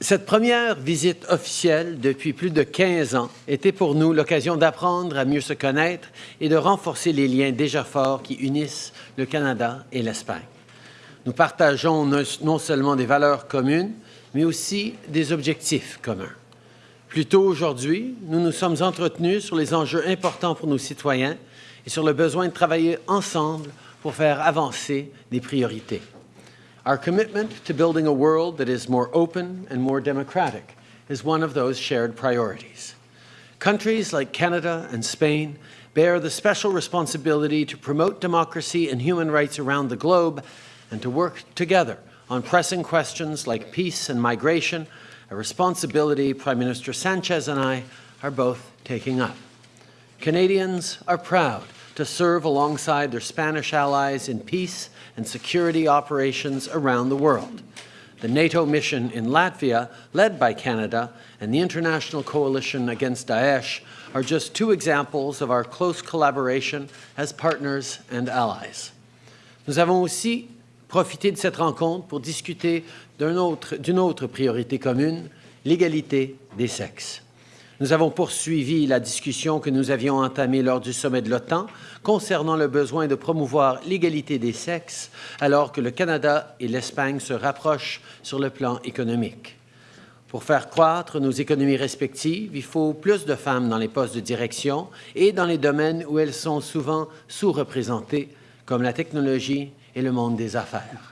Cette première visite officielle depuis plus de 15 ans était pour nous l'occasion d'apprendre à mieux se connaître et de renforcer les liens déjà forts qui unissent le Canada et l'Espagne. Nous partageons non seulement des valeurs communes, mais aussi des objectifs communs. Plus tôt aujourd'hui, nous nous sommes entretenus sur les enjeux importants pour nos citoyens et sur le besoin de travailler ensemble pour faire avancer des priorités. Our commitment to building a world that is more open and more democratic is one of those shared priorities. Countries like Canada and Spain bear the special responsibility to promote democracy and human rights around the globe and to work together on pressing questions like peace and migration, a responsibility Prime Minister Sanchez and I are both taking up. Canadians are proud to serve alongside their Spanish allies in peace and security operations around the world. The NATO mission in Latvia, led by Canada, and the International Coalition Against Daesh are just two examples of our close collaboration as partners and allies. Nous avons aussi profité de cette rencontre pour discuter d'une autre, autre priorité commune, l'égalité des sexes. Nous avons poursuivi la discussion que nous avions entamée lors du sommet de l'OTAN concernant le besoin de promouvoir l'égalité des sexes alors que le Canada et l'Espagne se rapprochent sur le plan économique. Pour faire croître nos économies respectives, il faut plus de femmes dans les postes de direction et dans les domaines où elles sont souvent sous-représentées, comme la technologie et le monde des affaires.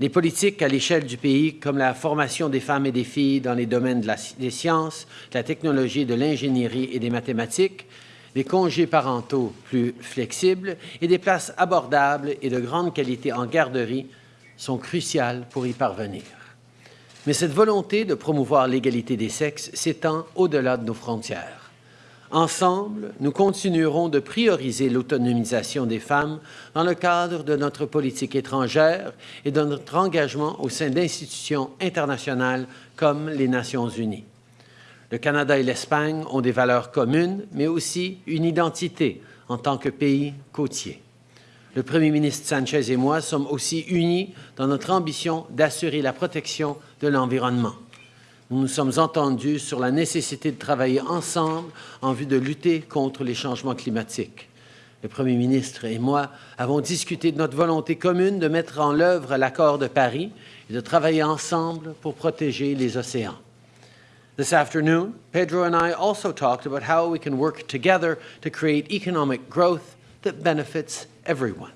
Les politiques à l'échelle du pays, comme la formation des femmes et des filles dans les domaines des sciences, de la technologie, de l'ingénierie et des mathématiques, des congés parentaux plus flexibles et des places abordables et de grande qualité en garderie sont cruciales pour y parvenir. Mais cette volonté de promouvoir l'égalité des sexes s'étend au-delà de nos frontières. Ensemble, nous continuerons de prioriser l'autonomisation des femmes dans le cadre de notre politique étrangère et de notre engagement au sein d'institutions internationales comme les Nations unies. Le Canada et l'Espagne ont des valeurs communes, mais aussi une identité en tant que pays côtier. Le Premier ministre Sanchez et moi sommes aussi unis dans notre ambition d'assurer la protection de l'environnement nous nous sommes entendus sur la nécessité de travailler ensemble en vue de lutter contre les changements climatiques. Le Premier ministre et moi avons discuté de notre volonté commune de mettre en œuvre l'accord de Paris et de travailler ensemble pour protéger les océans. This afternoon, Pedro and I also talked about how we can work together to create economic growth that benefits everyone.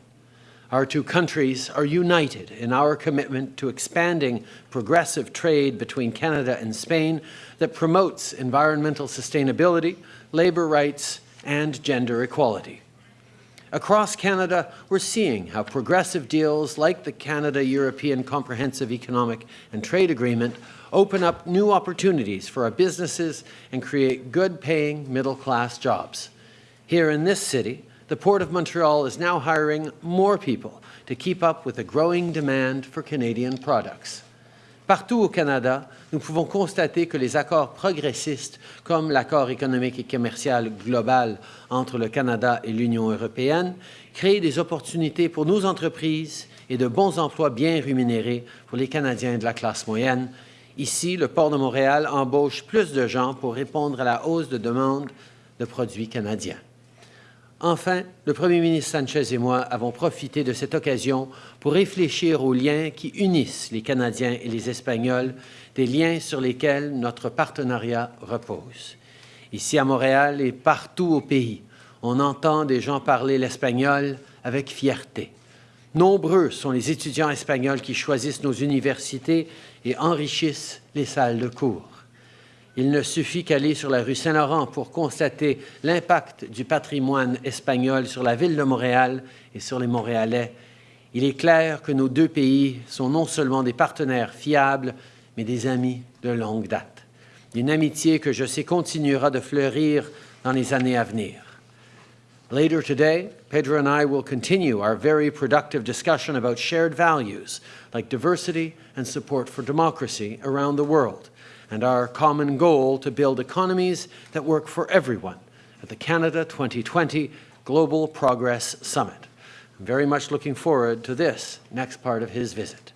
Our two countries are united in our commitment to expanding progressive trade between Canada and Spain that promotes environmental sustainability, labour rights, and gender equality. Across Canada, we're seeing how progressive deals like the Canada-European Comprehensive Economic and Trade Agreement open up new opportunities for our businesses and create good-paying middle-class jobs. Here in this city, the Port of Montreal is now hiring more people to keep up with the growing demand for Canadian products. Partout au Canada, nous pouvons constater que les accords progressistes, comme l'accord économique et commercial global entre le Canada et l'Union européenne, créent des opportunités pour nos entreprises et de bons emplois bien rémunérés pour les Canadiens de la classe moyenne. Ici, le port de Montréal embauche plus de gens pour répondre à la hausse de demande de produits canadiens. Enfin, le Premier ministre Sanchez et moi avons profité de cette occasion pour réfléchir aux liens qui unissent les Canadiens et les Espagnols, des liens sur lesquels notre partenariat repose. Ici à Montréal et partout au pays, on entend des gens parler l'espagnol avec fierté. Nombreux sont les étudiants espagnols qui choisissent nos universités et enrichissent les salles de cours. Il ne suffit qu'aller sur la rue Saint-Laurent pour constater l'impact du patrimoine espagnol sur la ville de Montréal et sur les Montréalais. Il est clair que nos deux pays sont non seulement des partenaires fiables, mais des amis de longue date. Une amitié que je sais continuera de fleurir dans les années à venir. Later today, Pedro and I will continue our very productive discussion about shared values like diversity and support for democracy around the world and our common goal to build economies that work for everyone at the Canada 2020 Global Progress Summit. I'm very much looking forward to this next part of his visit.